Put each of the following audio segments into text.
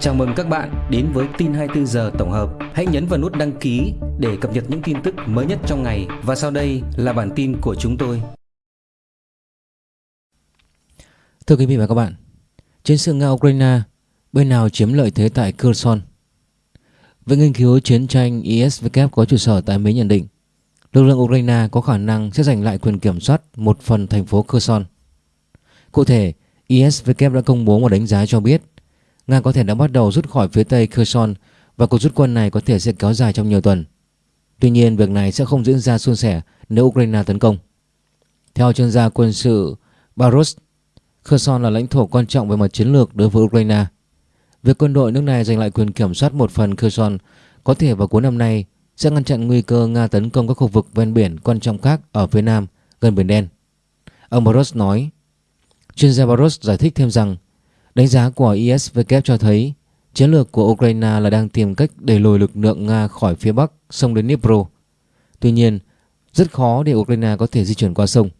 Chào mừng các bạn đến với tin 24 giờ tổng hợp. Hãy nhấn vào nút đăng ký để cập nhật những tin tức mới nhất trong ngày và sau đây là bản tin của chúng tôi. Thưa quý vị và các bạn, chiến sự Nga-Ukraine, bên nào chiếm lợi thế tại Kherson? Viện nghiên cứu chiến tranh ISW có trụ sở tại Mỹ nhận định lực lượng Ukraine có khả năng sẽ giành lại quyền kiểm soát một phần thành phố Kherson. Cụ thể, ISW đã công bố một đánh giá cho biết Nga có thể đã bắt đầu rút khỏi phía tây Kherson và cuộc rút quân này có thể sẽ kéo dài trong nhiều tuần. Tuy nhiên, việc này sẽ không diễn ra suôn sẻ nếu Ukraine tấn công. Theo chuyên gia quân sự Baros, Kherson là lãnh thổ quan trọng về mặt chiến lược đối với Ukraine. Việc quân đội nước này giành lại quyền kiểm soát một phần Kherson có thể vào cuối năm nay sẽ ngăn chặn nguy cơ Nga tấn công các khu vực ven biển quan trọng khác ở phía nam gần Biển Đen. Ông Baros nói, chuyên gia Baros giải thích thêm rằng đánh giá của ISW cho thấy chiến lược của Ukraine là đang tìm cách đẩy lùi lực lượng Nga khỏi phía bắc sông đến Dnipro. Tuy nhiên, rất khó để Ukraine có thể di chuyển qua sông.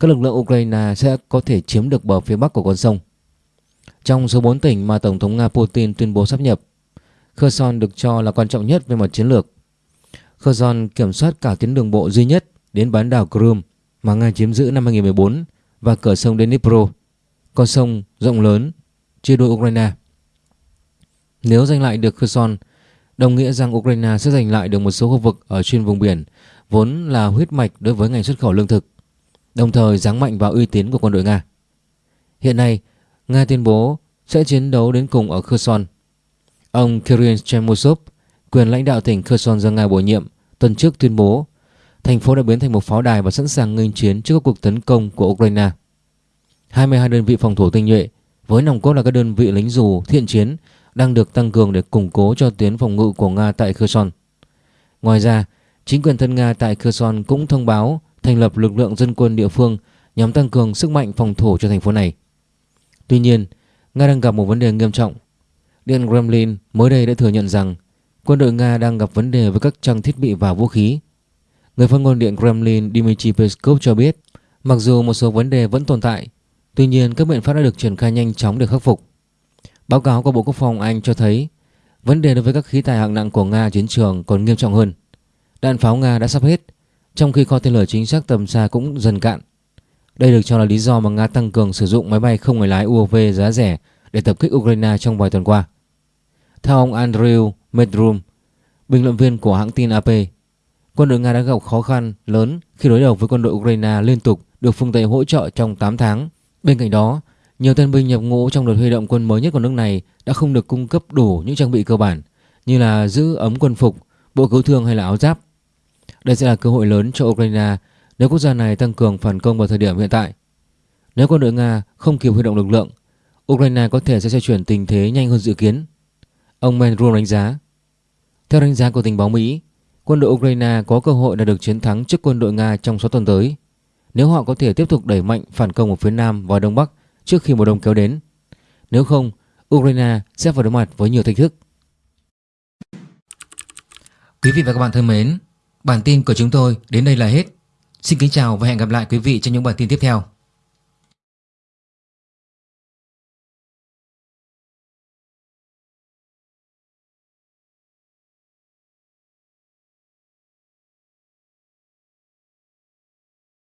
Các lực lượng Ukraine sẽ có thể chiếm được bờ phía bắc của con sông. Trong số 4 tỉnh mà Tổng thống Nga Putin tuyên bố sắp nhập, Kherson được cho là quan trọng nhất về mặt chiến lược. Kherson kiểm soát cả tuyến đường bộ duy nhất đến bán đảo Crimea mà Nga chiếm giữ năm 2014 và cửa sông Dnipro, con sông rộng lớn chia đôi Ukraine. Nếu giành lại được Kherson, đồng nghĩa rằng Ukraine sẽ giành lại được một số khu vực ở trên vùng biển vốn là huyết mạch đối với ngành xuất khẩu lương thực, đồng thời giáng mạnh vào uy tín của quân đội Nga. Hiện nay, Nga tuyên bố sẽ chiến đấu đến cùng ở Kherson. Ông Kirill Chemosov, quyền lãnh đạo tỉnh Kherson do Nga bổ nhiệm, tuần trước tuyên bố thành phố đã biến thành một pháo đài và sẵn sàng nghênh chiến trước các cuộc tấn công của Ukraine. 22 đơn vị phòng thủ tinh nhuệ với nòng cốt là các đơn vị lính dù thiện chiến đang được tăng cường để củng cố cho tuyến phòng ngự của Nga tại Kherson. Ngoài ra, chính quyền thân Nga tại Kherson cũng thông báo thành lập lực lượng dân quân địa phương nhằm tăng cường sức mạnh phòng thủ cho thành phố này. Tuy nhiên, Nga đang gặp một vấn đề nghiêm trọng. Điện Kremlin mới đây đã thừa nhận rằng quân đội Nga đang gặp vấn đề với các trang thiết bị và vũ khí. Người phát ngôn Điện Kremlin Dmitry Peskov cho biết, mặc dù một số vấn đề vẫn tồn tại, tuy nhiên các biện pháp đã được triển khai nhanh chóng để khắc phục. Báo cáo của Bộ Quốc phòng Anh cho thấy vấn đề đối với các khí tài hạng nặng của Nga chiến trường còn nghiêm trọng hơn. Đạn pháo Nga đã sắp hết, trong khi kho tên lửa chính xác tầm xa cũng dần cạn. Đây được cho là lý do mà Nga tăng cường sử dụng máy bay không người lái UAV giá rẻ để tập kích Ukraine trong vài tuần qua. Theo ông Andrew Medrum, bình luận viên của hãng tin AP, quân đội Nga đã gặp khó khăn lớn khi đối đầu với quân đội Ukraine liên tục được phương Tây hỗ trợ trong 8 tháng. Bên cạnh đó, nhiều tân binh nhập ngũ trong đợt huy động quân mới nhất của nước này đã không được cung cấp đủ những trang bị cơ bản như là giữ ấm quân phục, bộ cứu thương hay là áo giáp. Đây sẽ là cơ hội lớn cho Ukraine nếu quốc gia này tăng cường phản công vào thời điểm hiện tại. Nếu quân đội Nga không kịp huy động lực lượng, Ukraine có thể sẽ xoay chuyển tình thế nhanh hơn dự kiến. Ông Menrum đánh giá. Theo đánh giá của tình báo Mỹ, quân đội Ukraine có cơ hội đạt được chiến thắng trước quân đội Nga trong 6 tuần tới nếu họ có thể tiếp tục đẩy mạnh phản công ở phía Nam và Đông Bắc trước khi mùa đông kéo đến. Nếu không, Ukraine sẽ phải đối mặt với nhiều thách thức. Quý vị và các bạn thân mến, bản tin của chúng tôi đến đây là hết. Xin kính chào và hẹn gặp lại quý vị trong những bản tin tiếp theo.